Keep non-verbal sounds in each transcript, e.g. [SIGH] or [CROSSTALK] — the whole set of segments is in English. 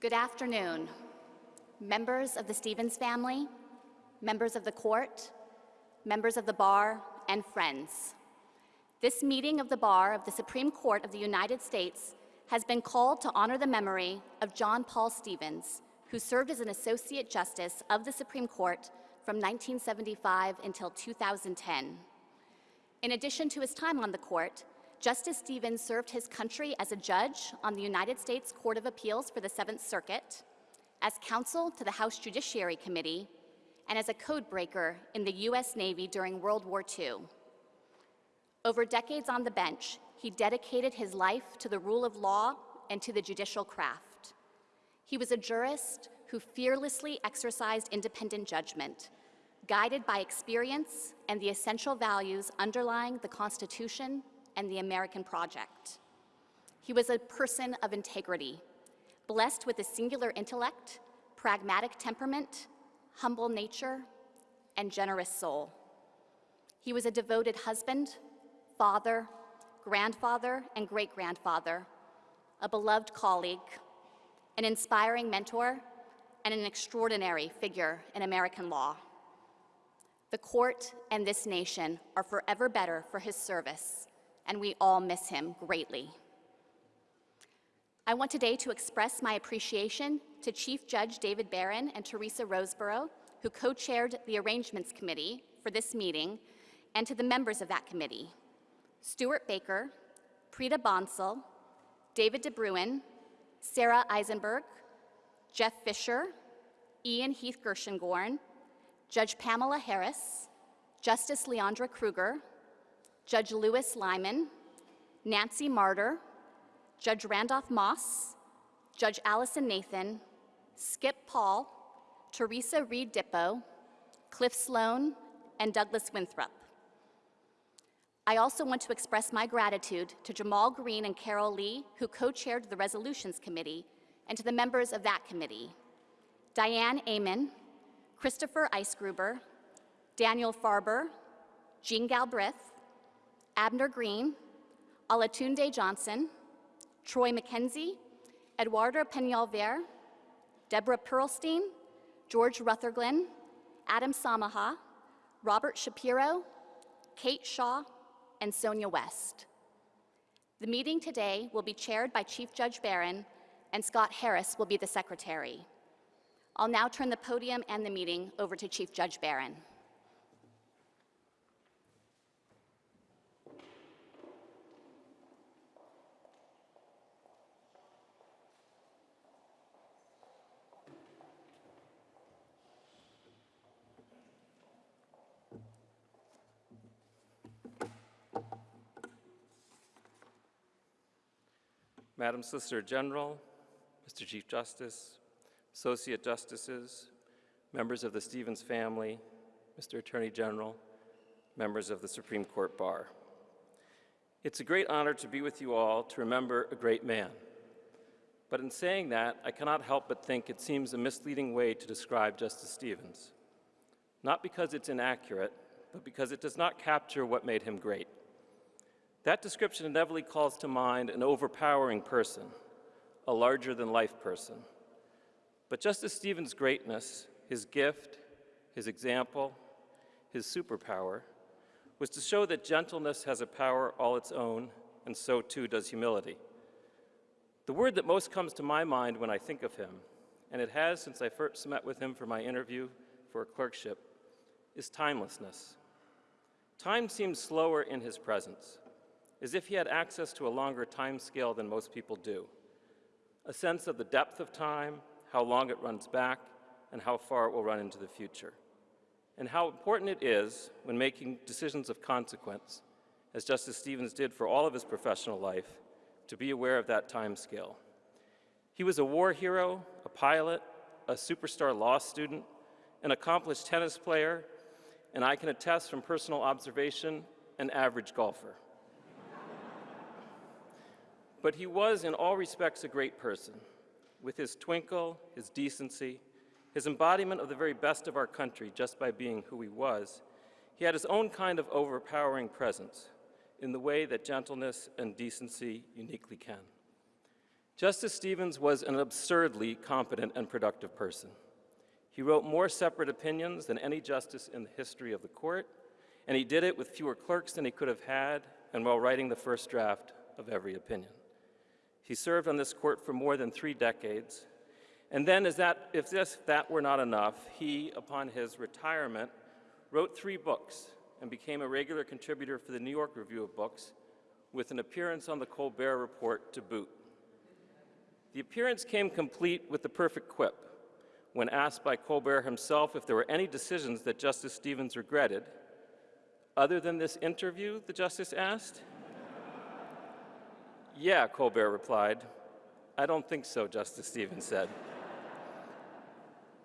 Good afternoon, members of the Stevens family, members of the court, members of the bar, and friends. This meeting of the bar of the Supreme Court of the United States has been called to honor the memory of John Paul Stevens, who served as an Associate Justice of the Supreme Court from 1975 until 2010. In addition to his time on the court, Justice Stevens served his country as a judge on the United States Court of Appeals for the Seventh Circuit, as counsel to the House Judiciary Committee, and as a codebreaker in the U.S. Navy during World War II. Over decades on the bench, he dedicated his life to the rule of law and to the judicial craft. He was a jurist who fearlessly exercised independent judgment, guided by experience and the essential values underlying the Constitution and the American project. He was a person of integrity, blessed with a singular intellect, pragmatic temperament, humble nature, and generous soul. He was a devoted husband, father, grandfather, and great-grandfather, a beloved colleague, an inspiring mentor, and an extraordinary figure in American law. The court and this nation are forever better for his service, and we all miss him greatly. I want today to express my appreciation to Chief Judge David Barron and Teresa Roseborough, who co-chaired the Arrangements Committee for this meeting, and to the members of that committee, Stuart Baker, Preeta Bansal, David DeBruin, Sarah Eisenberg, Jeff Fisher, Ian Heath Gershengorn, Judge Pamela Harris, Justice Leondra Kruger, Judge Lewis Liman, Nancy Martyr, Judge Randolph Moss, Judge Allison Nathan, Skip Paul, Teresa Reed Dippo, Cliff Sloan, and Douglas Winthrop. I also want to express my gratitude to Jamal Greene and Carol Lee, who co-chaired the Resolutions Committee, and to the members of that committee, Diane Amann, Christopher Eisgruber, Daniel Farber, Jean Galbraith, Abner Greene, Olatunde Johnson, Troy McKenzie, Eduardo Peñalver, Deborah Pearlstein, George Rutherglen, Adam Samaha, Robert Shapiro, Kate Shaw, and Sonia West. The meeting today will be chaired by Chief Judge Barron, and Scott Harris will be the secretary. I'll now turn the podium and the meeting over to Chief Judge Barron. Madam Solicitor General, Mr. Chief Justice, Associate Justices, members of the Stevens family, Mr. Attorney General, members of the Supreme Court Bar. It's a great honor to be with you all to remember a great man. But in saying that, I cannot help but think it seems a misleading way to describe Justice Stevens. Not because it's inaccurate, but because it does not capture what made him great. That description inevitably calls to mind an overpowering person, a larger-than-life person. But Justice Stevens' greatness, his gift, his example, his superpower, was to show that gentleness has a power all its own, and so too does humility. The word that most comes to my mind when I think of him, and it has since I first met with him for my interview for a clerkship, is timelessness. Time seems slower in his presence as if he had access to a longer time scale than most people do. A sense of the depth of time, how long it runs back, and how far it will run into the future. And how important it is when making decisions of consequence, as Justice Stevens did for all of his professional life, to be aware of that time scale. He was a war hero, a pilot, a superstar law student, an accomplished tennis player, and I can attest from personal observation, an average golfer. But he was, in all respects, a great person, with his twinkle, his decency, his embodiment of the very best of our country just by being who he was. He had his own kind of overpowering presence in the way that gentleness and decency uniquely can. Justice Stevens was an absurdly competent and productive person. He wrote more separate opinions than any justice in the history of the court, and he did it with fewer clerks than he could have had and while writing the first draft of every opinion. He served on this court for more than three decades, and then, as that, if this, that were not enough, he, upon his retirement, wrote three books and became a regular contributor for the New York Review of Books, with an appearance on the Colbert Report to boot. The appearance came complete with the perfect quip. When asked by Colbert himself if there were any decisions that Justice Stevens regretted, other than this interview, the justice asked. Yeah, Colbert replied. I don't think so, Justice Stevens said.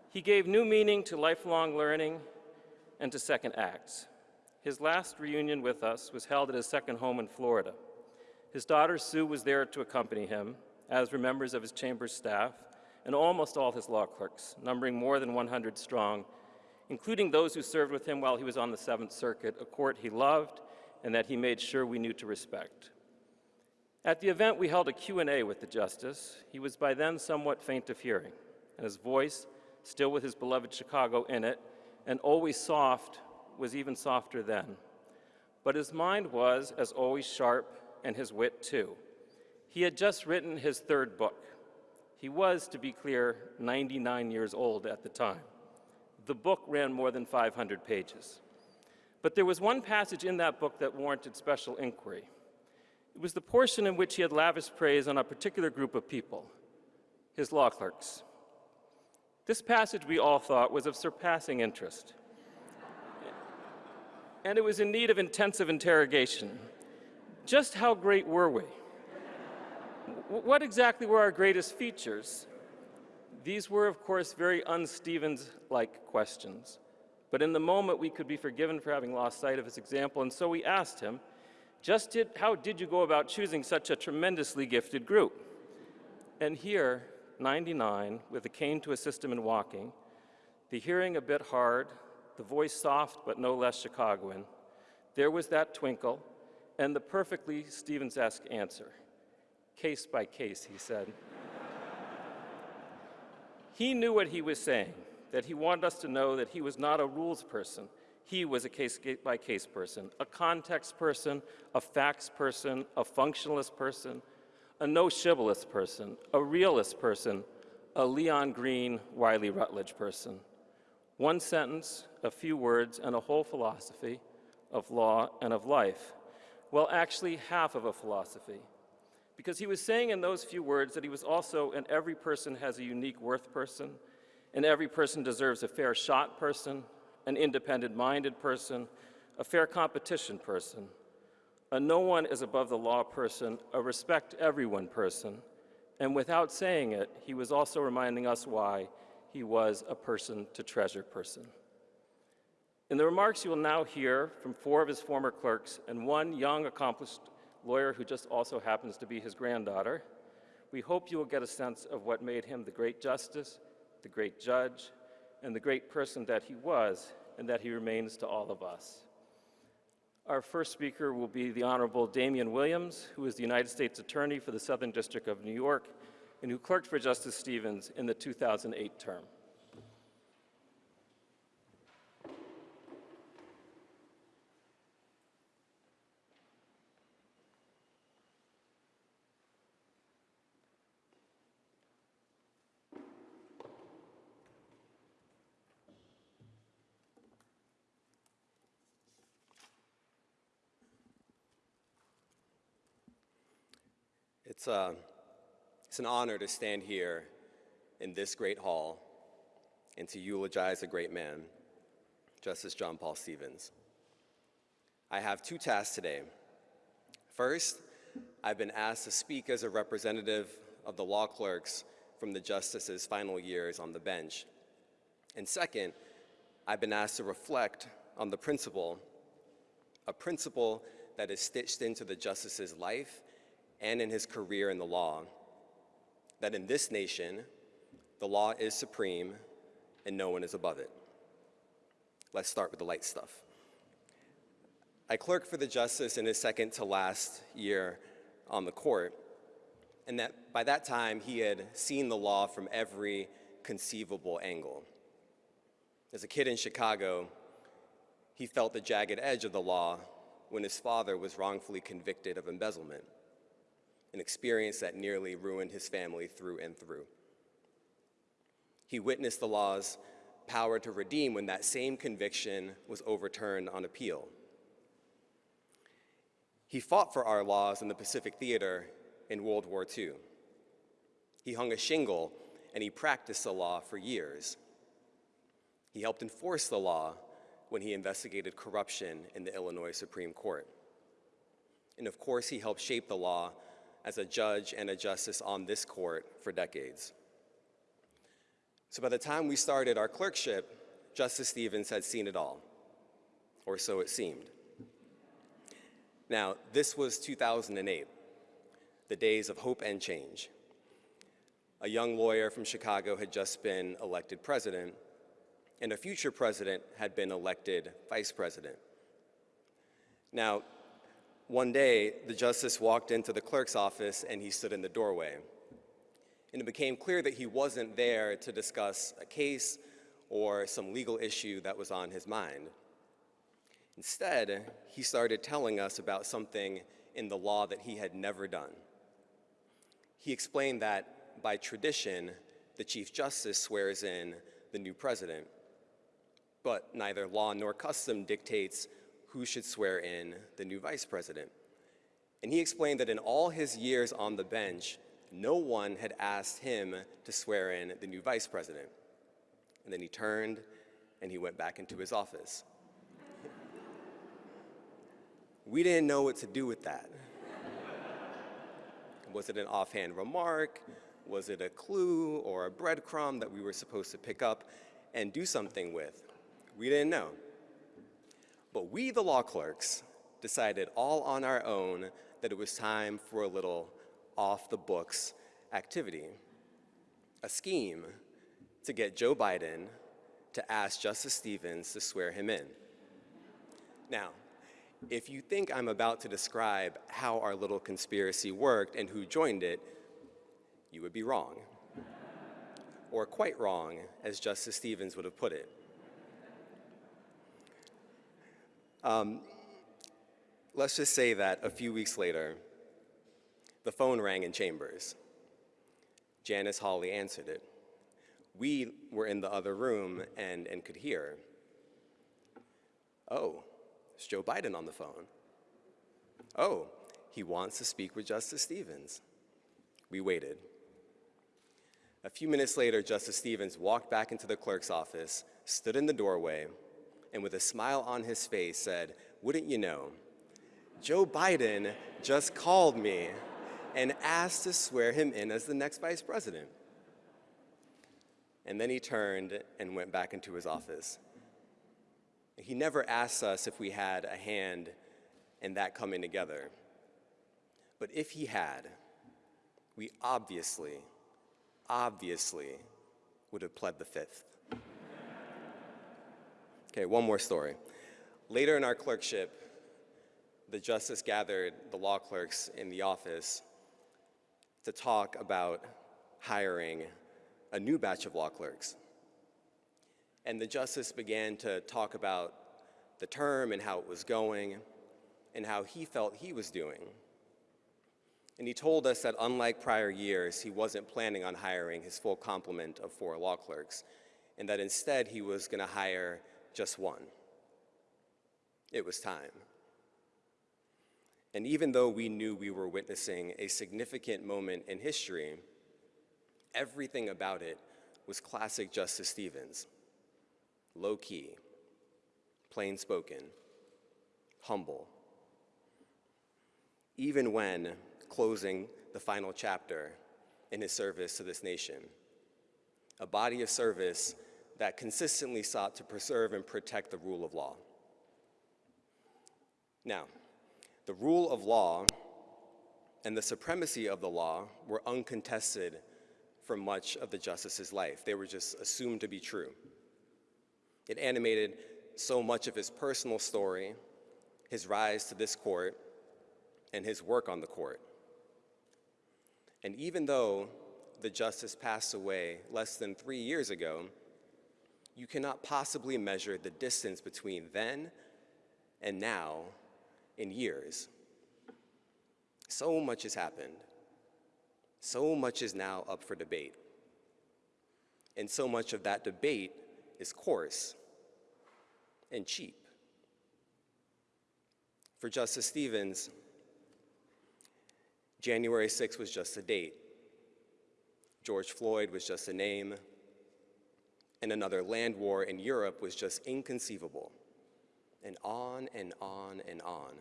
he gave new meaning to lifelong learning and to second acts. His last reunion with us was held at his second home in Florida. His daughter Sue was there to accompany him, as were members of his chamber staff and almost all his law clerks, numbering more than 100 strong, including those who served with him while he was on the Seventh Circuit, a court he loved and that he made sure we knew to respect. At the event, we held a Q&A with the justice. He was by then somewhat faint of hearing, and his voice, still with his beloved Chicago in it, and always soft, was even softer then. But his mind was, as always, sharp, and his wit too. He had just written his third book. He was, to be clear, 99 years old at the time. The book ran more than 500 pages. But there was one passage in that book that warranted special inquiry. It was the portion in which he had lavished praise on a particular group of people, his law clerks. This passage, we all thought, was of surpassing interest. and it was in need of intensive interrogation. Just how great were we? what exactly were our greatest features? These were, of course, very un-Stevens-like questions. But in the moment, we could be forgiven for having lost sight of his example, and so we asked him, just did, how did you go about choosing such a tremendously gifted group? And here, 99, with a cane to assist him in walking, the hearing a bit hard, the voice soft but no less Chicagoan, there was that twinkle and the perfectly Stevens-esque answer case by case, he said. he knew what he was saying, that he wanted us to know that he was not a rules person. He was a case by case person, a context person, a facts person, a functionalist person, a no shibboleth person, a realist person, a Leon Green, Wiley Rutledge person. One sentence, a few words, and a whole philosophy of law and of life. Well, actually, half of a philosophy because he was saying in those few words that he was also an every person has a unique worth person, and every person deserves a fair shot person, an independent-minded person, a fair competition person, a no one is above the law person, a respect everyone person, and without saying it, he was also reminding us why he was a person to treasure person. In the remarks you will now hear from four of his former clerks and one young, accomplished lawyer who just also happens to be his granddaughter, we hope you will get a sense of what made him the great justice, the great judge, and the great person that he was and that he remains to all of us. Our first speaker will be the Honorable Damian Williams, who is the United States Attorney for the Southern District of New York and who clerked for Justice Stevens in the 2008 term. It's, uh, it's an honor to stand here in this great hall and to eulogize a great man, Justice John Paul Stevens. I have two tasks today. First, I've been asked to speak as a representative of the law clerks from the justice's final years on the bench. And second, I've been asked to reflect on the principle, a principle that is stitched into the justice's life and in his career in the law, that in this nation, the law is supreme and no one is above it. Let's start with the light stuff. I clerked for the justice in his second to last year on the court, and that by that time he had seen the law from every conceivable angle. As a kid in Chicago, he felt the jagged edge of the law when his father was wrongfully convicted of embezzlement, an experience that nearly ruined his family through and through. He witnessed the law's power to redeem when that same conviction was overturned on appeal. He fought for our laws in the Pacific Theater in World War II. He hung a shingle and he practiced the law for years. He helped enforce the law when he investigated corruption in the Illinois Supreme Court. And of course, he helped shape the law as a judge and a justice on this court for decades. So by the time we started our clerkship, Justice Stevens had seen it all, or so it seemed. Now, this was 2008, the days of hope and change. A young lawyer from Chicago had just been elected president, and a future president had been elected vice president. Now, one day, the justice walked into the clerk's office and he stood in the doorway. And it became clear that he wasn't there to discuss a case or some legal issue that was on his mind. Instead, he started telling us about something in the law that he had never done. He explained that by tradition, the Chief Justice swears in the new president, but neither law nor custom dictates who should swear in the new vice president. And he explained that in all his years on the bench, no one had asked him to swear in the new vice president. And then he turned and he went back into his office. [LAUGHS] we didn't know what to do with that. Was it an offhand remark? Was it a clue or a breadcrumb that we were supposed to pick up and do something with? We didn't know. But we, the law clerks, decided all on our own that it was time for a little off the books activity, a scheme to get Joe Biden to ask Justice Stevens to swear him in. Now, if you think I'm about to describe how our little conspiracy worked and who joined it, you would be wrong. or quite wrong, as Justice Stevens would have put it. Um, let's just say that a few weeks later, the phone rang in chambers. Janice Hawley answered it. We were in the other room and, and could hear. Oh, it's Joe Biden on the phone. Oh, he wants to speak with Justice Stevens. We waited. A few minutes later, Justice Stevens walked back into the clerk's office, stood in the doorway, and with a smile on his face said, Wouldn't you know, Joe Biden just called me and asked to swear him in as the next vice president. And then he turned and went back into his office. He never asked us if we had a hand in that coming together. But if he had, we obviously, obviously would have pled the fifth. Okay, one more story. Later in our clerkship, the justice gathered the law clerks in the office to talk about hiring a new batch of law clerks. And the justice began to talk about the term and how it was going and how he felt he was doing. And he told us that unlike prior years, he wasn't planning on hiring his full complement of four law clerks, and that instead he was going to hire just one. It was time. And even though we knew we were witnessing a significant moment in history, everything about it was classic Justice Stevens. Low key, plain spoken, humble. Even when closing the final chapter in his service to this nation, a body of service that consistently sought to preserve and protect the rule of law. Now, the rule of law and the supremacy of the law were uncontested for much of the justice's life. They were just assumed to be true. It animated so much of his personal story, his rise to this court, and his work on the court. And even though the justice passed away less than three years ago, you cannot possibly measure the distance between then and now in years. So much has happened. So much is now up for debate. And so much of that debate is coarse and cheap. For Justice Stevens, January 6th was just a date. George Floyd was just a name. And another land war in Europe was just inconceivable. And on and on and on.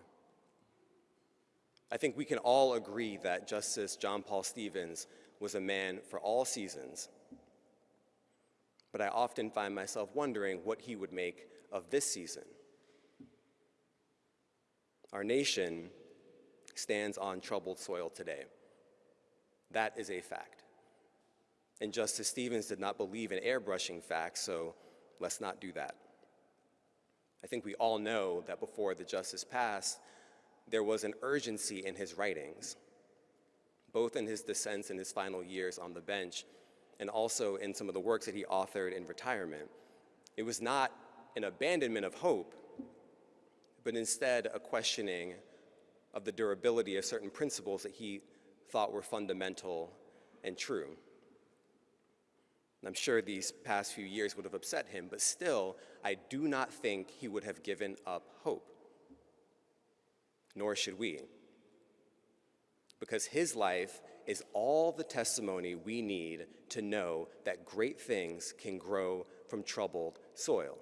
I think we can all agree that Justice John Paul Stevens was a man for all seasons. But I often find myself wondering what he would make of this season. Our nation stands on troubled soil today. That is a fact. And Justice Stevens did not believe in airbrushing facts, so let's not do that. I think we all know that before the justice passed, there was an urgency in his writings, both in his dissents in his final years on the bench and also in some of the works that he authored in retirement. It was not an abandonment of hope, but instead a questioning of the durability of certain principles that he thought were fundamental and true. I'm sure these past few years would have upset him, but still, I do not think he would have given up hope. Nor should we. Because his life is all the testimony we need to know that great things can grow from troubled soil.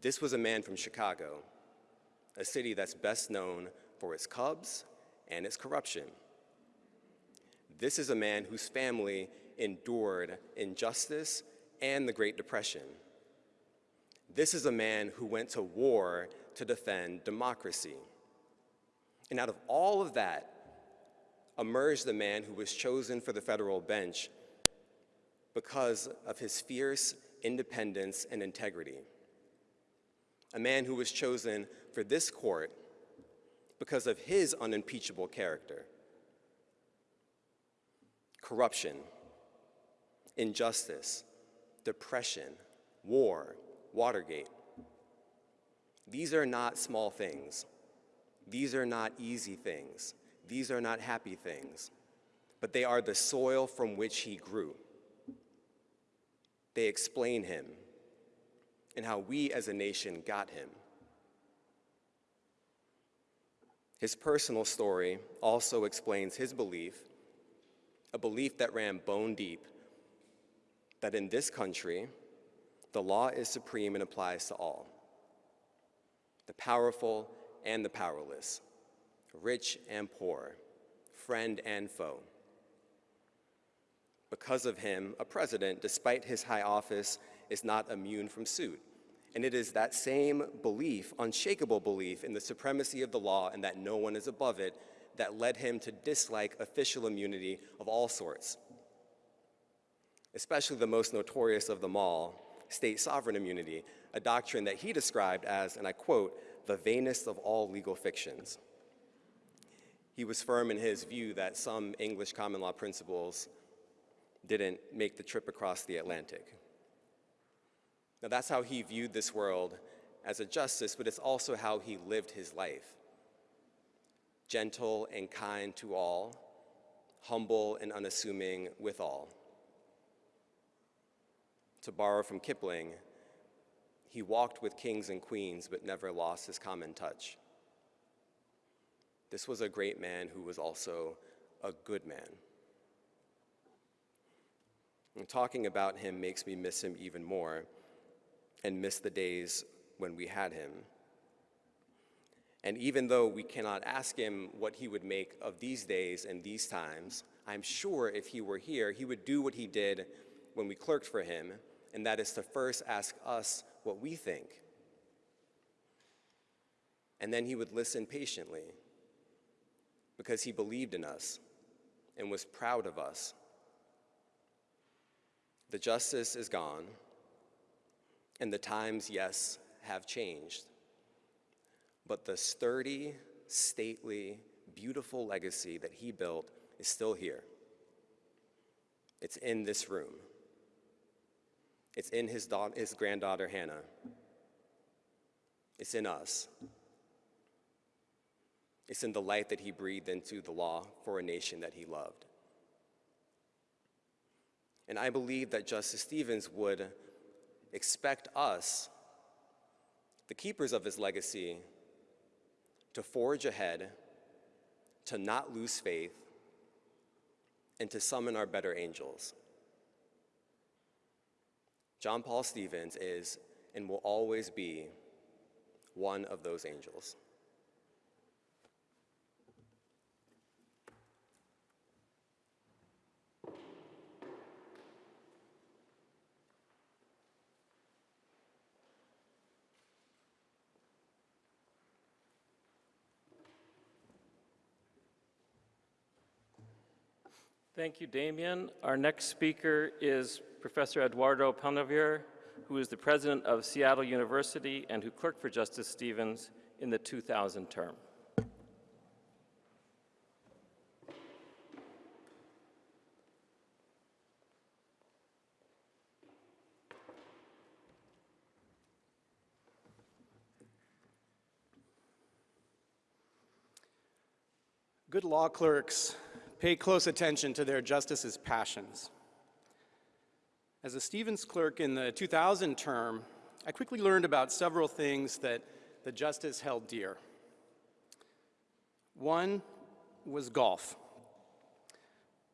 This was a man from Chicago, a city that's best known for its Cubs and its corruption. This is a man whose family endured injustice and the Great Depression. This is a man who went to war to defend democracy. And out of all of that emerged the man who was chosen for the federal bench because of his fierce independence and integrity a man who was chosen for this court because of his unimpeachable character. Corruption, injustice, depression, war, Watergate. These are not small things. These are not easy things. These are not happy things. But they are the soil from which he grew. They explain him and how we as a nation got him. His personal story also explains his belief, a belief that ran bone deep, that in this country, the law is supreme and applies to all the powerful and the powerless, rich and poor, friend and foe. Because of him, a president, despite his high office, is not immune from suit. And it is that same belief, unshakable belief in the supremacy of the law and that no one is above it, that led him to dislike official immunity of all sorts, especially the most notorious of them all, state sovereign immunity, a doctrine that he described as, and I quote, the vainest of all legal fictions. He was firm in his view that some English common law principles didn't make the trip across the Atlantic. Now, that's how he viewed this world as a justice, but it's also how he lived his life. Gentle and kind to all, humble and unassuming with all. To borrow from Kipling, he walked with kings and queens, but never lost his common touch. This was a great man who was also a good man. And talking about him makes me miss him even more and miss the days when we had him. And even though we cannot ask him what he would make of these days and these times, I'm sure if he were here, he would do what he did when we clerked for him, and that is to first ask us what we think. And then he would listen patiently because he believed in us and was proud of us. The justice is gone, and the times, yes, have changed. But the sturdy, stately, beautiful legacy that he built is still here. It's in this room. It's in his, daugh- his granddaughter, Hannah. It's in us. It's in the light that he breathed into the law for a nation that he loved. And I believe that Justice Stevens would expect us, the keepers of his legacy, to forge ahead, to not lose faith, and to summon our better angels. John Paul Stevens is and will always be one of those angels. Thank you, Damian. Our next speaker is Professor Eduardo Peñalver, who is the president of Seattle University and who clerked for Justice Stevens in the 2000 term. Good law clerks pay close attention to their justices' passions. As a Stevens clerk in the 2000 term, I quickly learned about several things that the justice held dear. One was golf.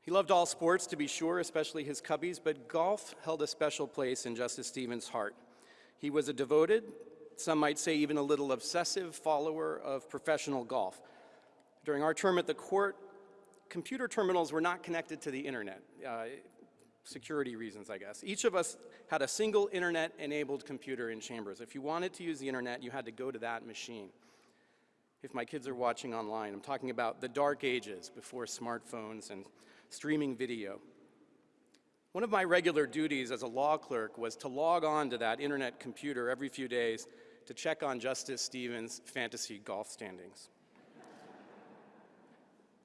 He loved all sports, to be sure, especially his cubbies, but golf held a special place in Justice Stevens' heart. He was a devoted, some might say even a little obsessive follower of professional golf. During our term at the court, computer terminals were not connected to the internet. Uh, security reasons, I guess. Each of us had a single internet-enabled computer in chambers. If you wanted to use the internet, you had to go to that machine. If my kids are watching online, I'm talking about the dark ages before smartphones and streaming video. One of my regular duties as a law clerk was to log on to that internet computer every few days to check on Justice Stevens' fantasy golf standings.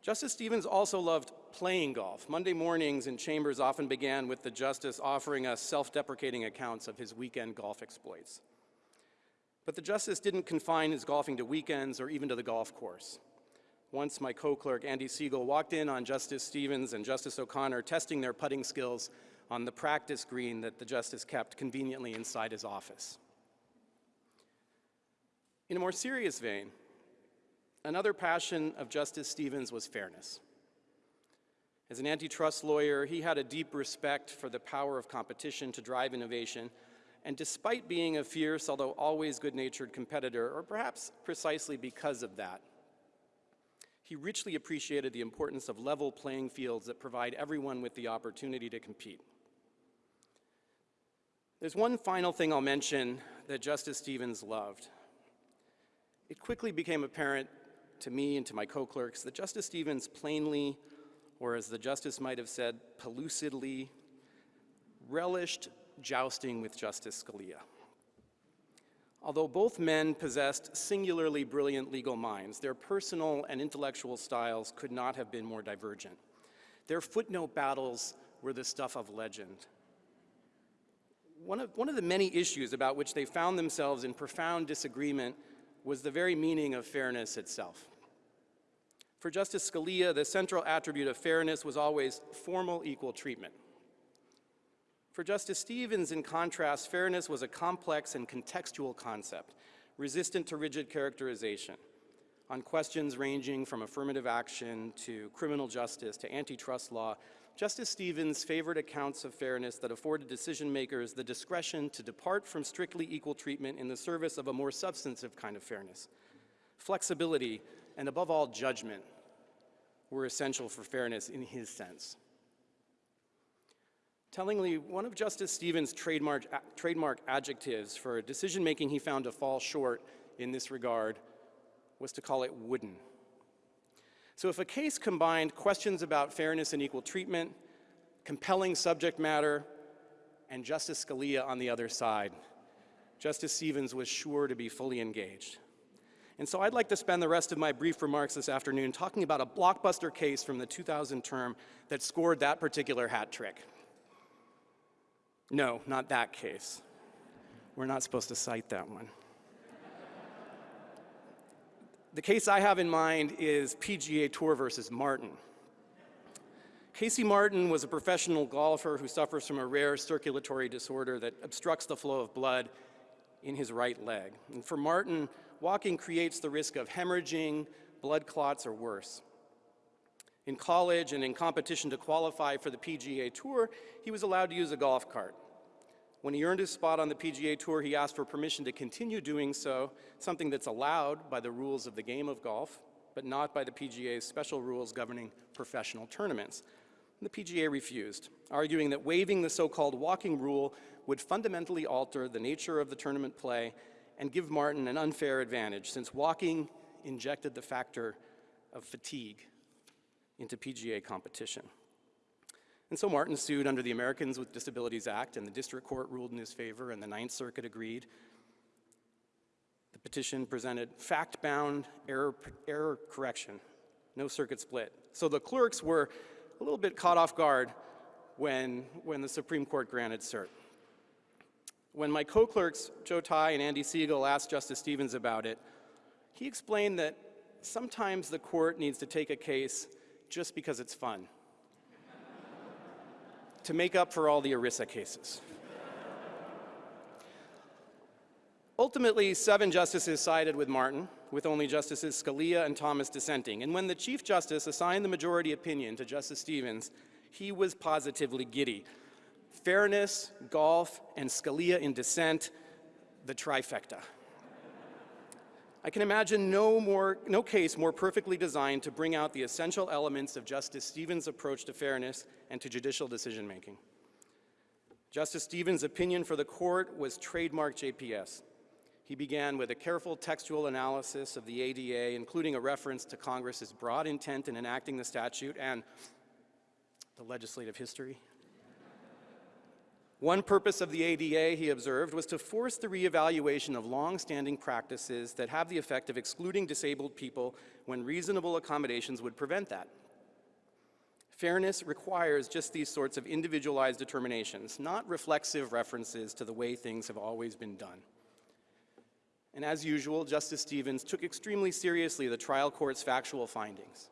Justice Stevens also loved playing golf. Monday mornings in chambers often began with the justice offering us self-deprecating accounts of his weekend golf exploits. But the justice didn't confine his golfing to weekends or even to the golf course. Once my co-clerk Andy Siegel walked in on Justice Stevens and Justice O'Connor testing their putting skills on the practice green that the justice kept conveniently inside his office. In a more serious vein, Another passion of Justice Stevens was fairness. As an antitrust lawyer, he had a deep respect for the power of competition to drive innovation, and despite being a fierce, although always good-natured competitor, or perhaps precisely because of that, he richly appreciated the importance of level playing fields that provide everyone with the opportunity to compete. There's one final thing I'll mention that Justice Stevens loved. It quickly became apparent to me and to my co-clerks that Justice Stevens plainly, or as the justice might have said, pellucidly, relished jousting with Justice Scalia. Although both men possessed singularly brilliant legal minds, their personal and intellectual styles could not have been more divergent. Their footnote battles were the stuff of legend. One of, one of the many issues about which they found themselves in profound disagreement was the very meaning of fairness itself. For Justice Scalia, the central attribute of fairness was always formal equal treatment. For Justice Stevens, in contrast, fairness was a complex and contextual concept, resistant to rigid characterization, on questions ranging from affirmative action to criminal justice to antitrust law. Justice Stevens favored accounts of fairness that afforded decision makers the discretion to depart from strictly equal treatment in the service of a more substantive kind of fairness. Flexibility, and above all, judgment, were essential for fairness in his sense. Tellingly, one of Justice Stevens' trademark, trademark adjectives for decision-making he found to fall short in this regard was to call it wooden. So if a case combined questions about fairness and equal treatment, compelling subject matter, and Justice Scalia on the other side, Justice Stevens was sure to be fully engaged. And so I'd like to spend the rest of my brief remarks this afternoon talking about a blockbuster case from the 2000 term that scored that particular hat trick. No, not that case. We're not supposed to cite that one. the case I have in mind is PGA Tour versus Martin. Casey Martin was a professional golfer who suffers from a rare circulatory disorder that obstructs the flow of blood in his right leg. And for Martin, walking creates the risk of hemorrhaging, blood clots, or worse. In college and in competition to qualify for the PGA Tour, he was allowed to use a golf cart. When he earned his spot on the PGA Tour, he asked for permission to continue doing so, something that's allowed by the rules of the game of golf, but not by the PGA's special rules governing professional tournaments. The PGA refused, arguing that waiving the so-called walking rule would fundamentally alter the nature of the tournament play and give Martin an unfair advantage, since walking injected the factor of fatigue into PGA competition. And so Martin sued under the Americans with Disabilities Act, and the district court ruled in his favor, and the Ninth Circuit agreed. The petition presented fact-bound error, error correction, no circuit split. So the clerks were a little bit caught off guard when, when the Supreme Court granted cert. When my co-clerks, Joe Tai and Andy Siegel, asked Justice Stevens about it, he explained that sometimes the court needs to take a case just because it's fun, [LAUGHS] to make up for all the ERISA cases. Ultimately, seven justices sided with Martin, with only Justices Scalia and Thomas dissenting. And when the Chief Justice assigned the majority opinion to Justice Stevens, he was positively giddy. Fairness, golf, and Scalia in dissent, the trifecta. I can imagine no, more, no case more perfectly designed to bring out the essential elements of Justice Stevens' approach to fairness and to judicial decision making. Justice Stevens' opinion for the court was trademark JPS. He began with a careful textual analysis of the ADA, including a reference to Congress's broad intent in enacting the statute and the legislative history. One purpose of the ADA, he observed, was to force the reevaluation of long-standing practices that have the effect of excluding disabled people when reasonable accommodations would prevent that. Fairness requires just these sorts of individualized determinations, not reflexive references to the way things have always been done. And as usual, Justice Stevens took extremely seriously the trial court's factual findings,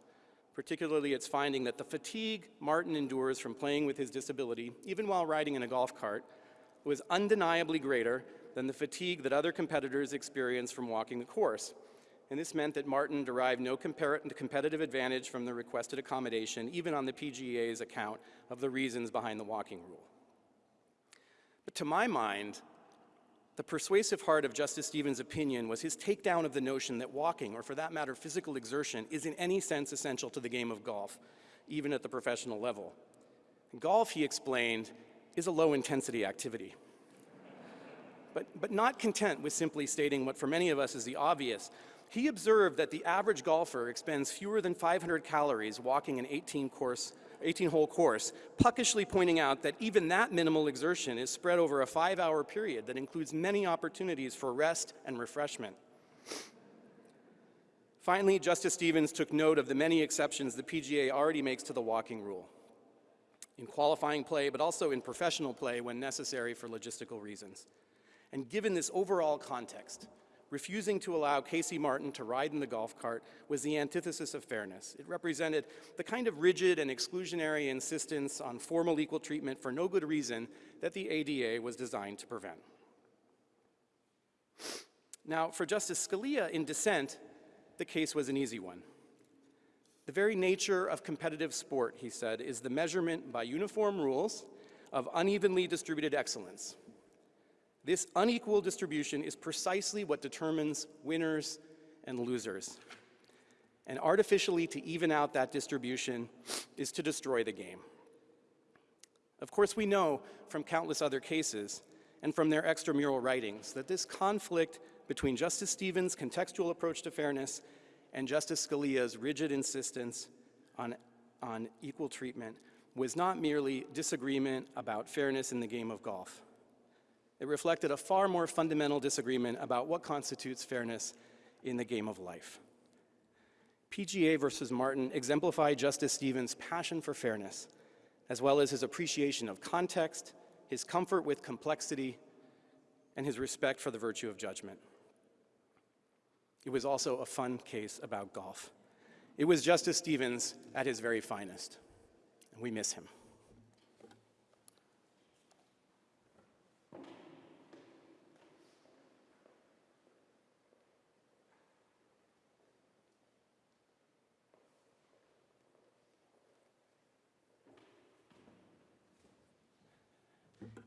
particularly its finding that the fatigue Martin endures from playing with his disability, even while riding in a golf cart, was undeniably greater than the fatigue that other competitors experience from walking the course. And this meant that Martin derived no competitive advantage from the requested accommodation, even on the PGA's account of the reasons behind the walking rule. But to my mind, the persuasive heart of Justice Stevens' opinion was his takedown of the notion that walking, or for that matter, physical exertion, is in any sense essential to the game of golf, even at the professional level. Golf, he explained, is a low-intensity activity. But, but not content with simply stating what for many of us is the obvious, he observed that the average golfer expends fewer than 500 calories walking an 18 course 18-hole course, puckishly pointing out that even that minimal exertion is spread over a five-hour period that includes many opportunities for rest and refreshment. Finally, Justice Stevens took note of the many exceptions the PGA already makes to the walking rule in qualifying play, but also in professional play when necessary for logistical reasons. And given this overall context, refusing to allow Casey Martin to ride in the golf cart was the antithesis of fairness. It represented the kind of rigid and exclusionary insistence on formal equal treatment for no good reason that the ADA was designed to prevent. Now, for Justice Scalia in dissent, the case was an easy one. The very nature of competitive sport, he said, is the measurement by uniform rules of unevenly distributed excellence. This unequal distribution is precisely what determines winners and losers. And artificially to even out that distribution is to destroy the game. Of course, we know from countless other cases and from their extramural writings that this conflict between Justice Stevens' contextual approach to fairness and Justice Scalia's rigid insistence on, on equal treatment was not merely disagreement about fairness in the game of golf. It reflected a far more fundamental disagreement about what constitutes fairness in the game of life. PGA versus Martin exemplified Justice Stevens' passion for fairness, as well as his appreciation of context, his comfort with complexity, and his respect for the virtue of judgment. It was also a fun case about golf. It was Justice Stevens at his very finest, and we miss him.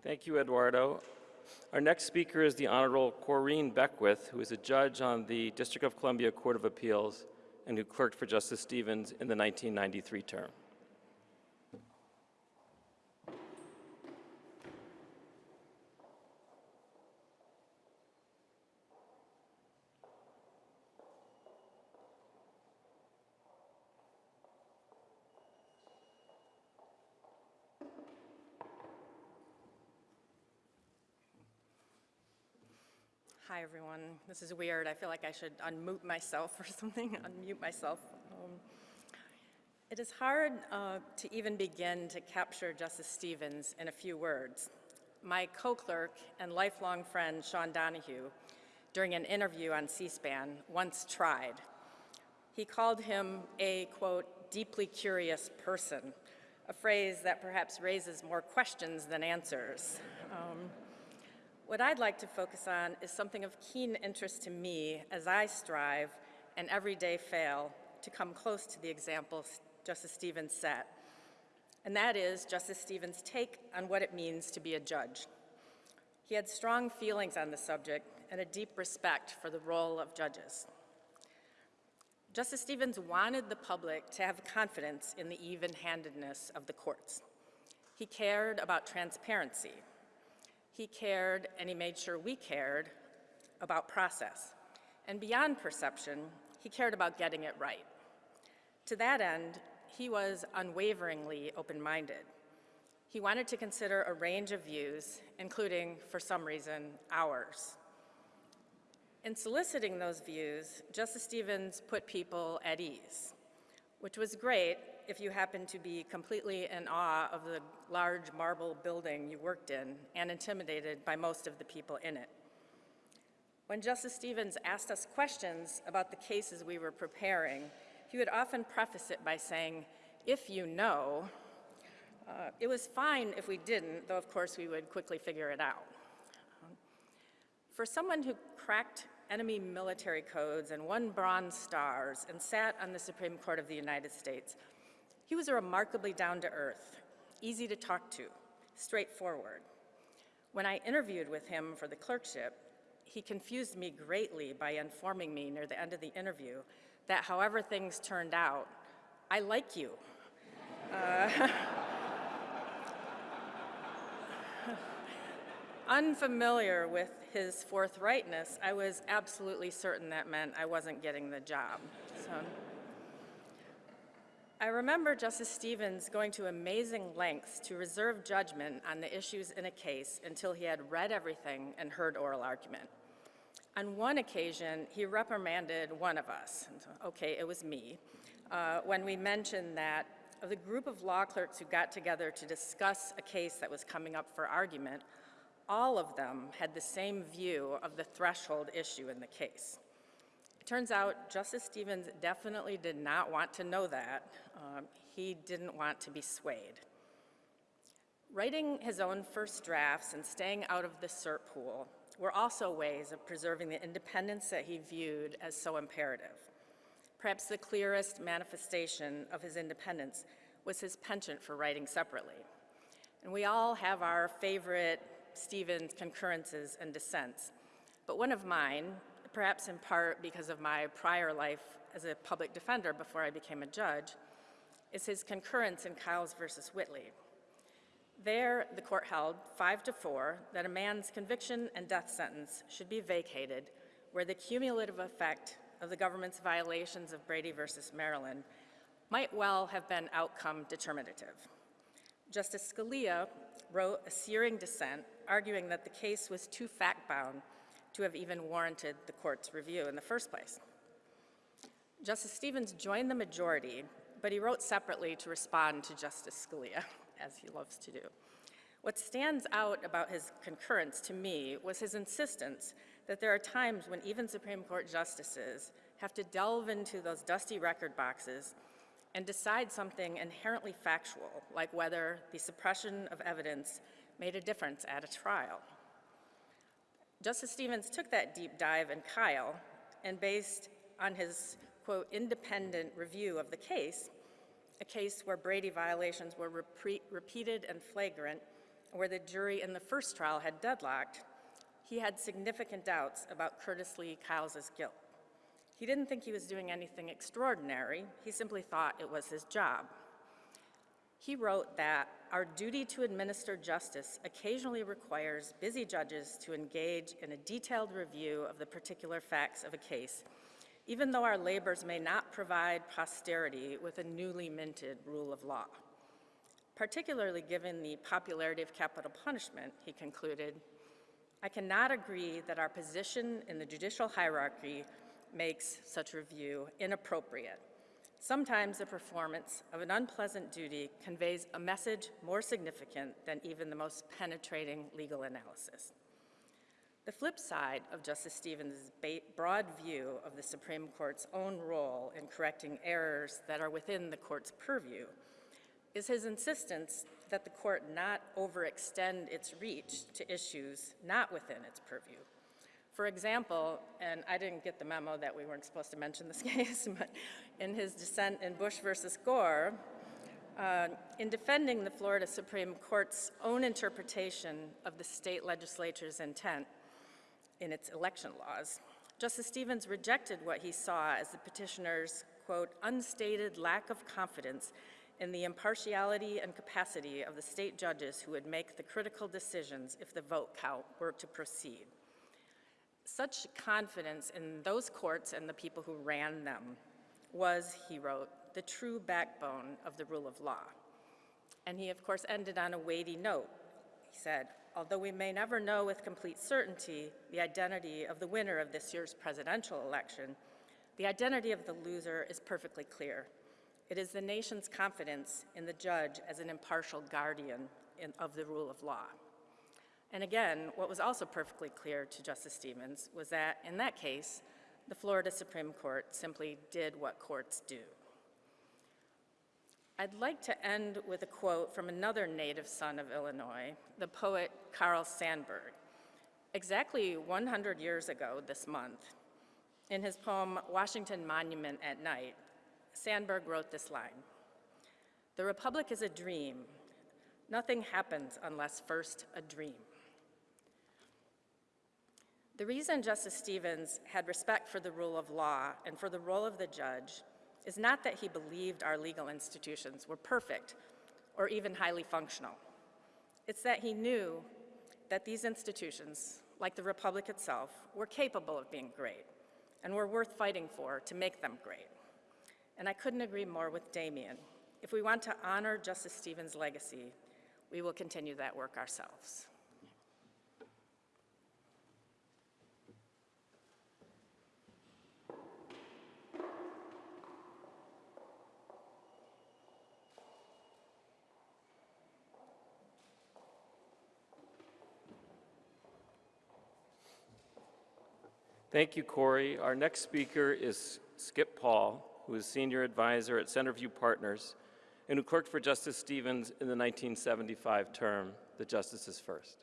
Thank you, Eduardo. Our next speaker is the Honorable Corinne Beckwith, who is a judge on the District of Columbia Court of Appeals and who clerked for Justice Stevens in the 1993 term. Hi, everyone. This is weird. I feel like I should unmute myself or [LAUGHS] something, unmute myself. Um, it is hard uh, to even begin to capture Justice Stevens in a few words. My co-clerk and lifelong friend, Sean Donahue, during an interview on C-SPAN, once tried. He called him a, quote, deeply curious person, a phrase that perhaps raises more questions than answers. Um, what I'd like to focus on is something of keen interest to me as I strive and every day fail to come close to the example Justice Stevens set, and that is Justice Stevens' take on what it means to be a judge. He had strong feelings on the subject and a deep respect for the role of judges. Justice Stevens wanted the public to have confidence in the even-handedness of the courts. He cared about transparency, he cared, and he made sure we cared, about process. And beyond perception, he cared about getting it right. To that end, he was unwaveringly open-minded. He wanted to consider a range of views, including, for some reason, ours. In soliciting those views, Justice Stevens put people at ease, which was great if you happen to be completely in awe of the large marble building you worked in and intimidated by most of the people in it. When Justice Stevens asked us questions about the cases we were preparing, he would often preface it by saying, if you know, uh, it was fine if we didn't, though of course we would quickly figure it out. For someone who cracked enemy military codes and won Bronze Stars and sat on the Supreme Court of the United States, he was remarkably down to earth, easy to talk to, straightforward. When I interviewed with him for the clerkship, he confused me greatly by informing me near the end of the interview that however things turned out, I like you. [LAUGHS] Uh, [LAUGHS] unfamiliar with his forthrightness, I was absolutely certain that meant I wasn't getting the job. So. I remember Justice Stevens going to amazing lengths to reserve judgment on the issues in a case until he had read everything and heard oral argument. On one occasion, he reprimanded one of us, okay, it was me, uh, when we mentioned that of the group of law clerks who got together to discuss a case that was coming up for argument, all of them had the same view of the threshold issue in the case. It turns out Justice Stevens definitely did not want to know that. Um, he didn't want to be swayed. Writing his own first drafts and staying out of the cert pool were also ways of preserving the independence that he viewed as so imperative. Perhaps the clearest manifestation of his independence was his penchant for writing separately. And we all have our favorite Stevens concurrences and dissents, but one of mine perhaps in part because of my prior life as a public defender before I became a judge, is his concurrence in Kyles versus Whitley. There, the court held, five to four, that a man's conviction and death sentence should be vacated where the cumulative effect of the government's violations of Brady versus Maryland might well have been outcome determinative. Justice Scalia wrote a searing dissent arguing that the case was too fact-bound to have even warranted the court's review in the first place. Justice Stevens joined the majority, but he wrote separately to respond to Justice Scalia, [LAUGHS] as he loves to do. What stands out about his concurrence to me was his insistence that there are times when even Supreme Court justices have to delve into those dusty record boxes and decide something inherently factual, like whether the suppression of evidence made a difference at a trial. Justice Stevens took that deep dive in Kyle and based on his, quote, independent review of the case, a case where Brady violations were repre- repeated and flagrant, where the jury in the first trial had deadlocked, he had significant doubts about Curtis Lee Kyles' guilt. He didn't think he was doing anything extraordinary, he simply thought it was his job. He wrote that our duty to administer justice occasionally requires busy judges to engage in a detailed review of the particular facts of a case, even though our labors may not provide posterity with a newly minted rule of law. Particularly given the popularity of capital punishment, he concluded, I cannot agree that our position in the judicial hierarchy makes such review inappropriate. Sometimes the performance of an unpleasant duty conveys a message more significant than even the most penetrating legal analysis. The flip side of Justice Stevens' broad view of the Supreme Court's own role in correcting errors that are within the court's purview is his insistence that the court not overextend its reach to issues not within its purview. For example, and I didn't get the memo that we weren't supposed to mention this [LAUGHS] case, but in his dissent in Bush versus Gore, uh, in defending the Florida Supreme Court's own interpretation of the state legislature's intent in its election laws, Justice Stevens rejected what he saw as the petitioner's, quote, unstated lack of confidence in the impartiality and capacity of the state judges who would make the critical decisions if the vote count were to proceed. Such confidence in those courts and the people who ran them was, he wrote, the true backbone of the rule of law. And he, of course, ended on a weighty note. He said, although we may never know with complete certainty the identity of the winner of this year's presidential election, the identity of the loser is perfectly clear. It is the nation's confidence in the judge as an impartial guardian in, of the rule of law. And again, what was also perfectly clear to Justice Stevens was that in that case, the Florida Supreme Court simply did what courts do. I'd like to end with a quote from another native son of Illinois, the poet Carl Sandburg. Exactly 100 years ago this month, in his poem Washington Monument at Night, Sandburg wrote this line The Republic is a dream. Nothing happens unless first a dream. The reason Justice Stevens had respect for the rule of law and for the role of the judge is not that he believed our legal institutions were perfect or even highly functional. It's that he knew that these institutions, like the Republic itself, were capable of being great and were worth fighting for to make them great. And I couldn't agree more with Damian. If we want to honor Justice Stevens' legacy, we will continue that work ourselves. Thank you, Corey. Our next speaker is Skip Paul, who is Senior Advisor at Centerview Partners and who clerked for Justice Stevens in the 1975 term, the Justices First.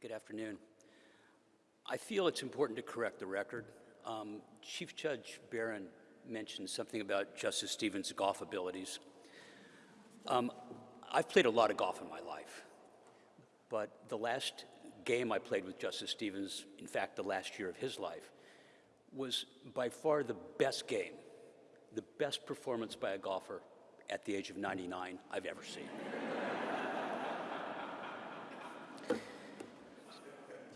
Good afternoon. I feel it's important to correct the record. Um, Chief Judge Barron mentioned something about Justice Stevens' golf abilities. Um, I've played a lot of golf in my life, but the last game I played with Justice Stevens, in fact, the last year of his life, was by far the best game, the best performance by a golfer at the age of 99 I've ever seen. [LAUGHS]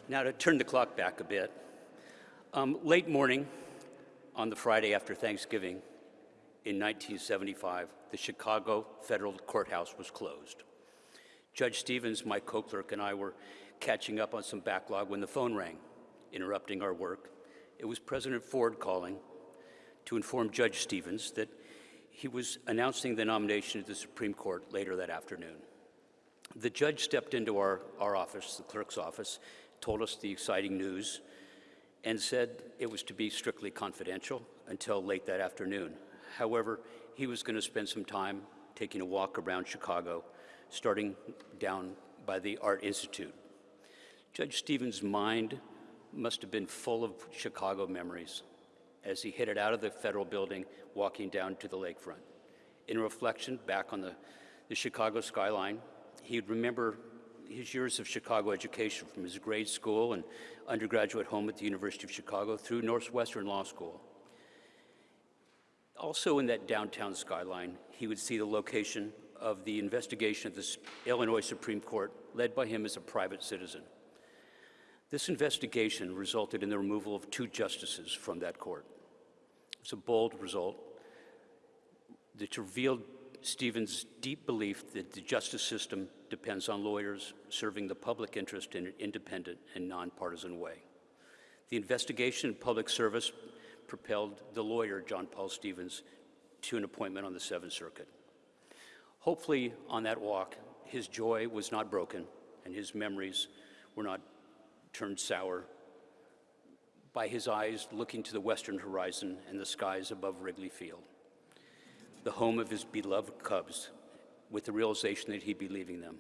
Now, to turn the clock back a bit, Um, late morning on the Friday after Thanksgiving in 1975, the Chicago Federal Courthouse was closed. Judge Stevens, my co-clerk, and I were catching up on some backlog when the phone rang, interrupting our work. It was President Ford calling to inform Judge Stevens that he was announcing the nomination to the Supreme Court later that afternoon. The judge stepped into our, our office, the clerk's office, told us the exciting news, and said it was to be strictly confidential until late that afternoon. However, he was going to spend some time taking a walk around Chicago, starting down by the Art Institute. Judge Stevens' mind must have been full of Chicago memories as he headed out of the federal building, walking down to the lakefront. In reflection back on the, the Chicago skyline, he'd remember his years of Chicago education from his grade school and undergraduate home at the University of Chicago through Northwestern Law School. Also in that downtown skyline, he would see the location of the investigation of the Illinois Supreme Court led by him as a private citizen. This investigation resulted in the removal of two justices from that court. It's a bold result that revealed Stevens' deep belief that the justice system depends on lawyers serving the public interest in an independent and nonpartisan way. The investigation and public service propelled the lawyer, John Paul Stevens, to an appointment on the Seventh Circuit. Hopefully, on that walk, his joy was not broken and his memories were not turned sour by his eyes looking to the western horizon and the skies above Wrigley Field, the home of his beloved Cubs, with the realization that he'd be leaving them.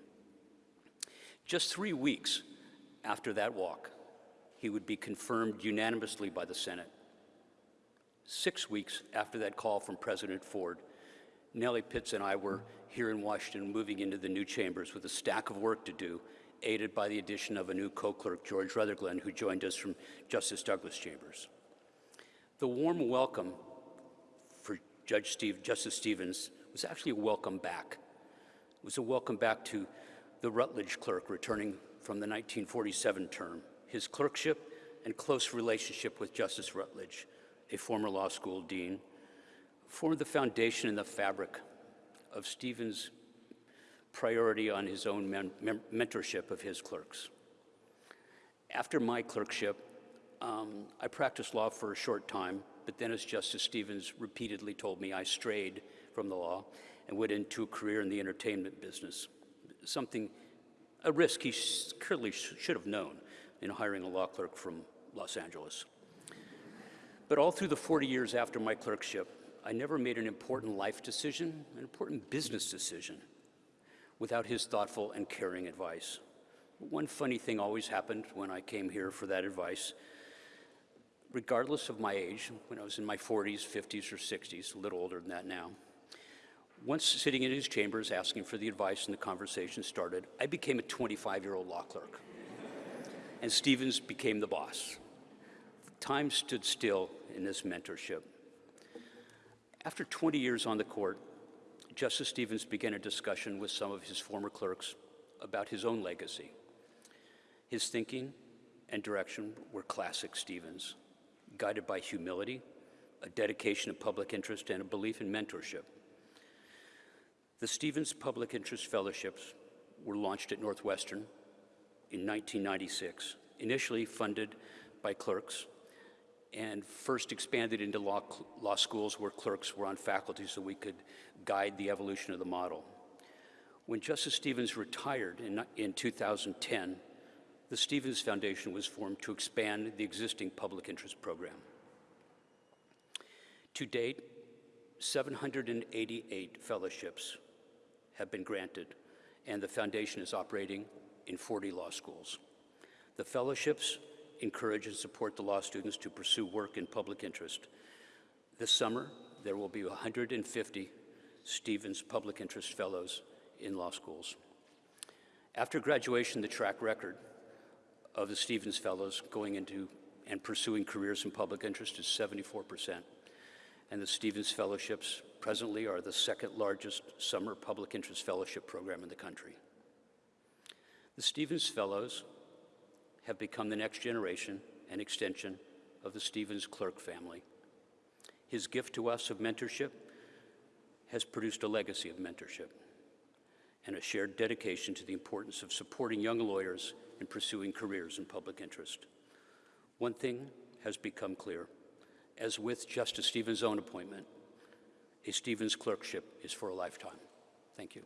Just three weeks after that walk, he would be confirmed unanimously by the Senate. Six weeks after that call from President Ford, Nellie Pitts and I were here in Washington moving into the new chambers with a stack of work to do, aided by the addition of a new co-clerk, George Rutherglen, who joined us from Justice Douglas Chambers. The warm welcome for Judge Steve, Justice Stevens was actually a welcome back. Was a welcome back to the Rutledge clerk returning from the 1947 term. His clerkship and close relationship with Justice Rutledge, a former law school dean, formed the foundation and the fabric of Stevens' priority on his own men- mentorship of his clerks. After my clerkship, um, I practiced law for a short time, but then, as Justice Stevens repeatedly told me, I strayed from the law and went into a career in the entertainment business. Something, a risk he clearly sh- should have known in hiring a law clerk from Los Angeles. But all through the 40 years after my clerkship, I never made an important life decision, an important business decision, without his thoughtful and caring advice. One funny thing always happened when I came here for that advice. Regardless of my age, when I was in my 40s, 50s, or 60s, a little older than that now, once sitting in his chambers asking for the advice and the conversation started, I became a 25 year old law clerk. and Stevens became the boss. Time stood still in this mentorship. After 20 years on the court, Justice Stevens began a discussion with some of his former clerks about his own legacy. His thinking and direction were classic Stevens, guided by humility, a dedication to public interest, and a belief in mentorship. The Stevens Public Interest Fellowships were launched at Northwestern in 1996, initially funded by clerks and first expanded into law, law schools where clerks were on faculty so we could guide the evolution of the model. When Justice Stevens retired in, in 2010, the Stevens Foundation was formed to expand the existing public interest program. To date, 788 fellowships have been granted, and the foundation is operating in 40 law schools. The fellowships encourage and support the law students to pursue work in public interest. This summer, there will be 150 Stevens Public Interest Fellows in law schools. After graduation, the track record of the Stevens Fellows going into and pursuing careers in public interest is 74%. And the Stevens Fellowships presently are the second largest summer public interest fellowship program in the country. The Stevens Fellows have become the next generation and extension of the Stevens Clerk family. His gift to us of mentorship has produced a legacy of mentorship and a shared dedication to the importance of supporting young lawyers in pursuing careers in public interest. One thing has become clear. As with Justice Stevens' own appointment, a Stevens clerkship is for a lifetime. Thank you.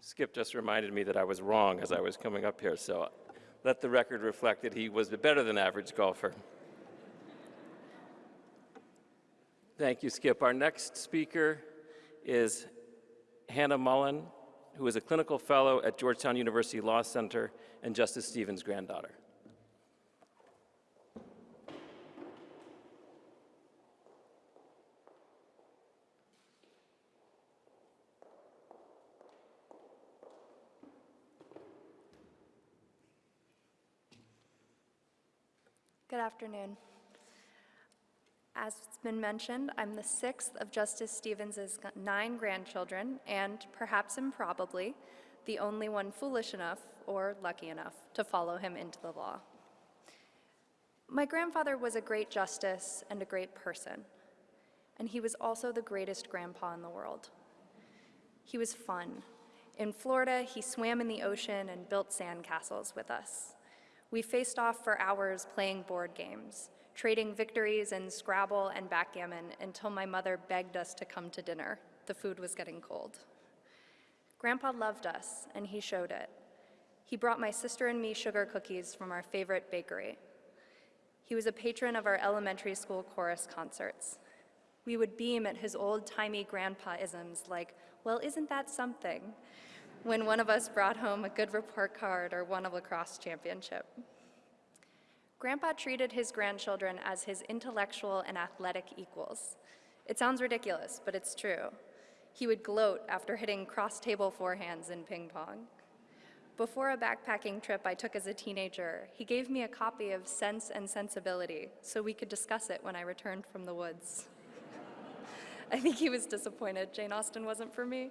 Skip just reminded me that I was wrong as I was coming up here, so let the record reflect that he was a better than average golfer. Thank you, Skip. Our next speaker is Hannah Mullen, who is a clinical fellow at Georgetown University Law Center and Justice Stevens' granddaughter. Good afternoon. As it's been mentioned, I'm the sixth of Justice Stevens's nine grandchildren, and perhaps improbably, the only one foolish enough or lucky enough to follow him into the law. My grandfather was a great justice and a great person, and he was also the greatest grandpa in the world. He was fun. In Florida, he swam in the ocean and built sandcastles with us. We faced off for hours playing board games, trading victories in Scrabble and backgammon until my mother begged us to come to dinner. The food was getting cold. Grandpa loved us, and he showed it. He brought my sister and me sugar cookies from our favorite bakery. He was a patron of our elementary school chorus concerts. We would beam at his old-timey grandpa-isms like, well, isn't that something? when one of us brought home a good report card or won a lacrosse championship. Grandpa treated his grandchildren as his intellectual and athletic equals. It sounds ridiculous, but it's true. He would gloat after hitting cross-table forehands in ping pong. Before a backpacking trip I took as a teenager, he gave me a copy of Sense and Sensibility so we could discuss it when I returned from the woods. [LAUGHS] I think he was disappointed Jane Austen wasn't for me.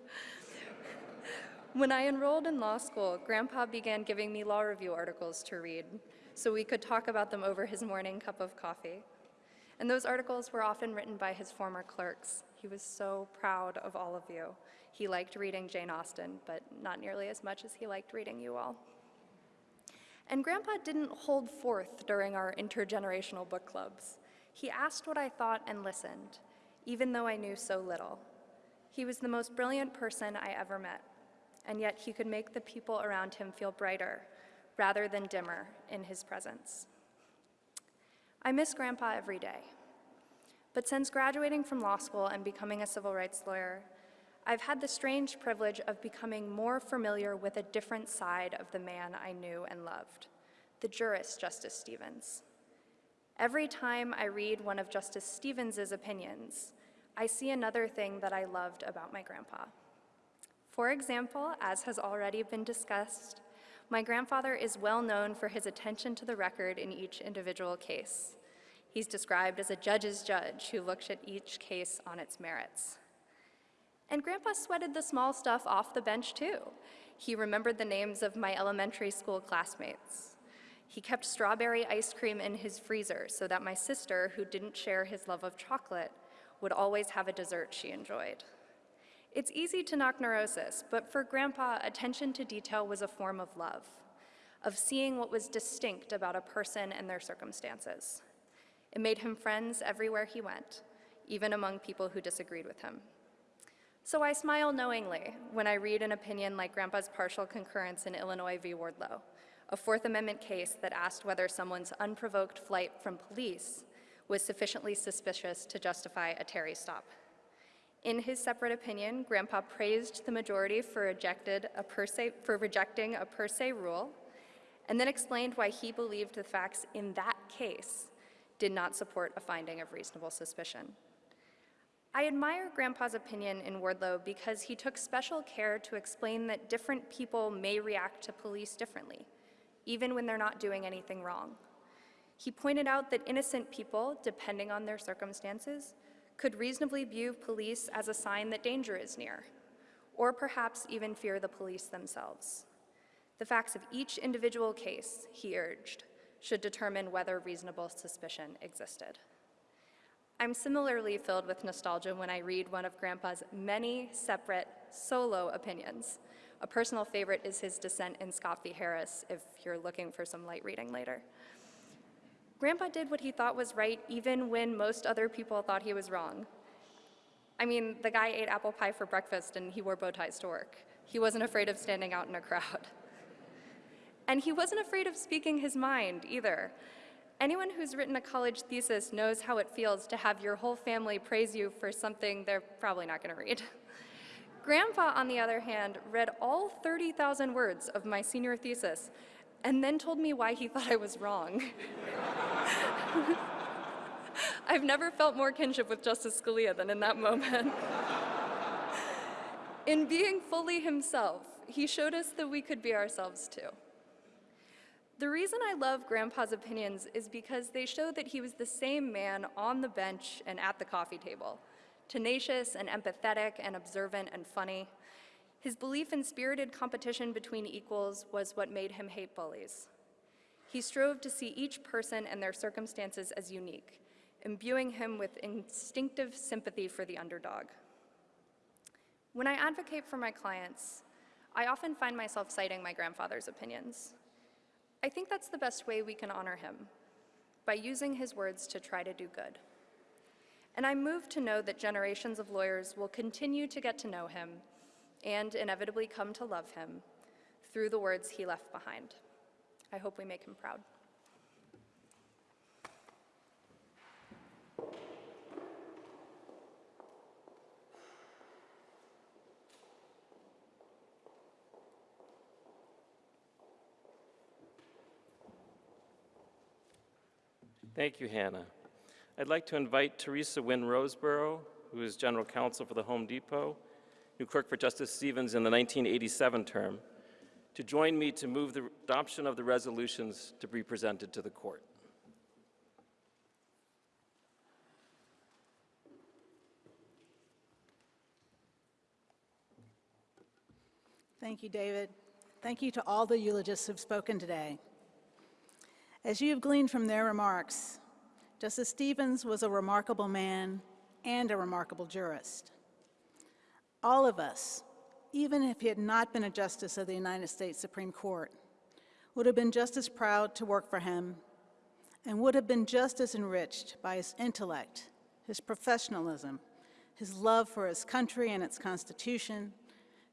When I enrolled in law school, Grandpa began giving me law review articles to read so we could talk about them over his morning cup of coffee. And those articles were often written by his former clerks. He was so proud of all of you. He liked reading Jane Austen, but not nearly as much as he liked reading you all. And Grandpa didn't hold forth during our intergenerational book clubs. He asked what I thought and listened, even though I knew so little. He was the most brilliant person I ever met and yet he could make the people around him feel brighter rather than dimmer in his presence. I miss Grandpa every day. But since graduating from law school and becoming a civil rights lawyer, I've had the strange privilege of becoming more familiar with a different side of the man I knew and loved, the jurist Justice Stevens. Every time I read one of Justice Stevens's opinions, I see another thing that I loved about my grandpa. For example, as has already been discussed, my grandfather is well known for his attention to the record in each individual case. He's described as a judge's judge who looks at each case on its merits. And Grandpa sweated the small stuff off the bench too. He remembered the names of my elementary school classmates. He kept strawberry ice cream in his freezer so that my sister, who didn't share his love of chocolate, would always have a dessert she enjoyed. It's easy to knock neurosis, but for Grandpa, attention to detail was a form of love, of seeing what was distinct about a person and their circumstances. It made him friends everywhere he went, even among people who disagreed with him. So I smile knowingly when I read an opinion like Grandpa's partial concurrence in Illinois v. Wardlow, a Fourth Amendment case that asked whether someone's unprovoked flight from police was sufficiently suspicious to justify a Terry stop. In his separate opinion, Grandpa praised the majority for, rejected a per se, for rejecting a per se rule, and then explained why he believed the facts in that case did not support a finding of reasonable suspicion. I admire Grandpa's opinion in Wardlow because he took special care to explain that different people may react to police differently, even when they're not doing anything wrong. He pointed out that innocent people, depending on their circumstances, could reasonably view police as a sign that danger is near, or perhaps even fear the police themselves. The facts of each individual case, he urged, should determine whether reasonable suspicion existed. I'm similarly filled with nostalgia when I read one of Grandpa's many separate solo opinions. A personal favorite is his dissent in Scott v. Harris, if you're looking for some light reading later. Grandpa did what he thought was right even when most other people thought he was wrong. I mean, the guy ate apple pie for breakfast and he wore bow ties to work. He wasn't afraid of standing out in a crowd. [LAUGHS] And he wasn't afraid of speaking his mind either. Anyone who's written a college thesis knows how it feels to have your whole family praise you for something they're probably not going to read. [LAUGHS] Grandpa, on the other hand, read all 30,000 words of my senior thesis and then told me why he thought I was wrong. [LAUGHS] [LAUGHS] I've never felt more kinship with Justice Scalia than in that moment. in being fully himself, he showed us that we could be ourselves too. The reason I love Grandpa's opinions is because they show that he was the same man on the bench and at the coffee table, tenacious and empathetic and observant and funny. His belief in spirited competition between equals was what made him hate bullies. He strove to see each person and their circumstances as unique, imbuing him with instinctive sympathy for the underdog. When I advocate for my clients, I often find myself citing my grandfather's opinions. I think that's the best way we can honor him, by using his words to try to do good. And I'm moved to know that generations of lawyers will continue to get to know him and inevitably come to love him through the words he left behind. I hope we make him proud. Thank you, Hannah. I'd like to invite Teresa Wynn Roseborough, who is General Counsel for the Home Depot, new clerk for Justice Stevens in the 1987 term, to join me to move the adoption of the resolutions to be presented to the court. Thank you, David. Thank you to all the eulogists who've spoken today. As you have gleaned from their remarks, Justice Stevens was a remarkable man and a remarkable jurist. All of us, even if he had not been a justice of the United States Supreme Court, would have been just as proud to work for him and would have been just as enriched by his intellect, his professionalism, his love for his country and its Constitution,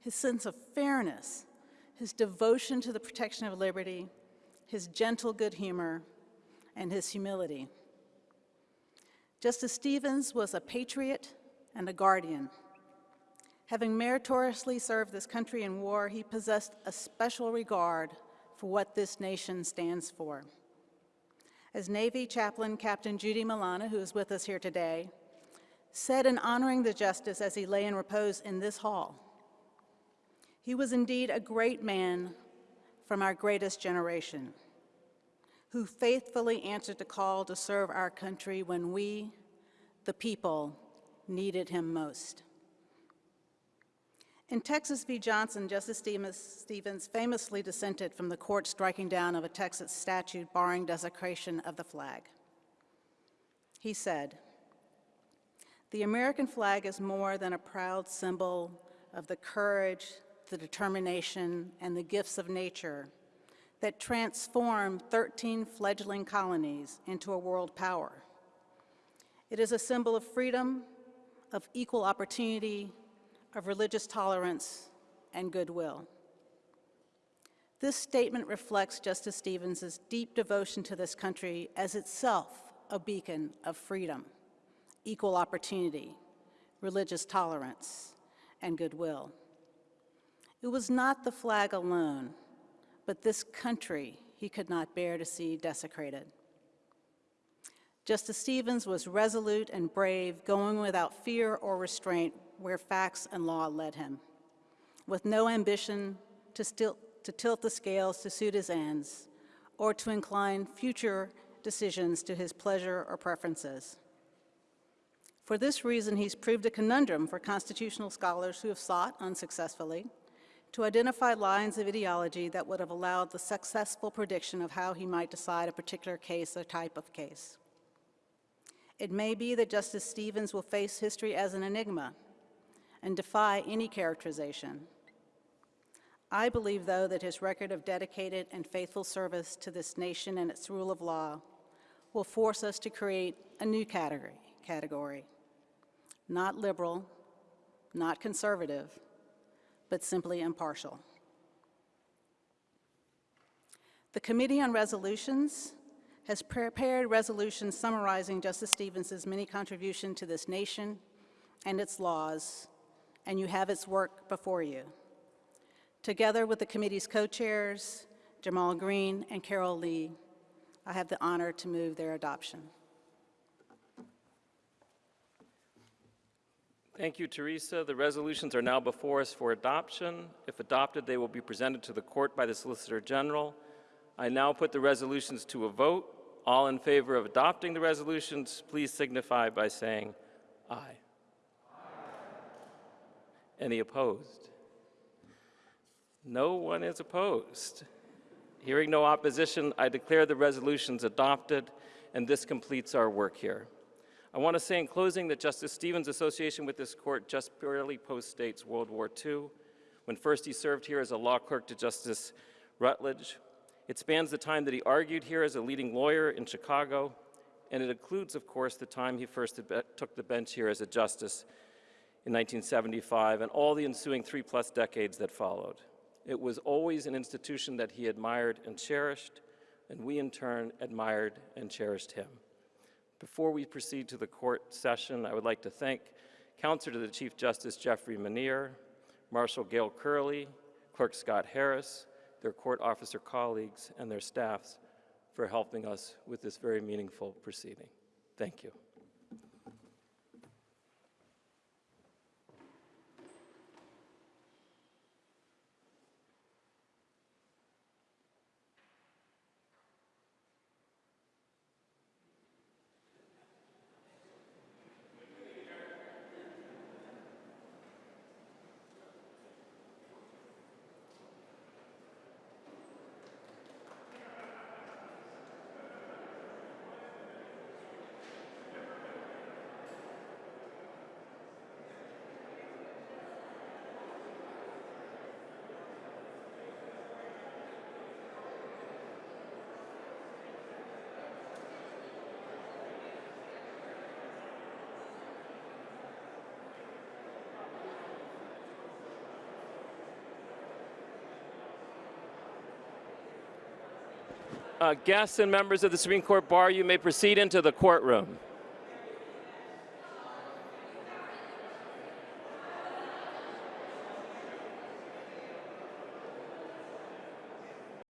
his sense of fairness, his devotion to the protection of liberty, his gentle good humor, and his humility. Justice Stevens was a patriot and a guardian. Having meritoriously served this country in war, he possessed a special regard for what this nation stands for. As Navy Chaplain Captain Judy Malana, who is with us here today, said in honoring the justice as he lay in repose in this hall, he was indeed a great man from our greatest generation, who faithfully answered the call to serve our country when we, the people, needed him most. In Texas v. Johnson, Justice Stevens famously dissented from the court striking down of a Texas statute barring desecration of the flag. He said, The American flag is more than a proud symbol of the courage, the determination, and the gifts of nature that transformed 13 fledgling colonies into a world power. It is a symbol of freedom, of equal opportunity, of religious tolerance, and goodwill. This statement reflects Justice Stevens' deep devotion to this country as itself a beacon of freedom, equal opportunity, religious tolerance, and goodwill. It was not the flag alone, but this country he could not bear to see desecrated. Justice Stevens was resolute and brave, going without fear or restraint where facts and law led him, with no ambition to, still, to tilt the scales to suit his ends or to incline future decisions to his pleasure or preferences. For this reason, he's proved a conundrum for constitutional scholars who have sought, unsuccessfully, to identify lines of ideology that would have allowed the successful prediction of how he might decide a particular case or type of case. It may be that Justice Stevens will face history as an enigma and defy any characterization. I believe, though, that his record of dedicated and faithful service to this nation and its rule of law will force us to create a new category, category. Not liberal, not conservative, but simply impartial. The Committee on Resolutions has prepared resolutions summarizing Justice Stevens' many contributions to this nation and its laws, and you have its work before you. Together with the committee's co-chairs, Jamal Greene and Carol Lee, I have the honor to move their adoption. Thank you, Teresa. The resolutions are now before us for adoption. If adopted, they will be presented to the court by the Solicitor General. I now put the resolutions to a vote. All in favor of adopting the resolutions, please signify by saying aye. Any opposed? No one is opposed. Hearing no opposition, I declare the resolutions adopted, and this completes our work here. I want to say in closing that Justice Stevens' association with this court just barely postdates World War II, when first he served here as a law clerk to Justice Rutledge. It spans the time that he argued here as a leading lawyer in Chicago, and it includes, of course, the time he first took the bench here as a justice in 1975 and all the ensuing three-plus decades that followed. It was always an institution that he admired and cherished, and we in turn admired and cherished him. Before we proceed to the court session, I would like to thank Counselor to the Chief Justice Jeffrey Minear, Marshal Gail Curley, Clerk Scott Harris, their court officer colleagues, and their staffs for helping us with this very meaningful proceeding. Thank you. Uh, guests and members of the Supreme Court Bar, you may proceed into the courtroom.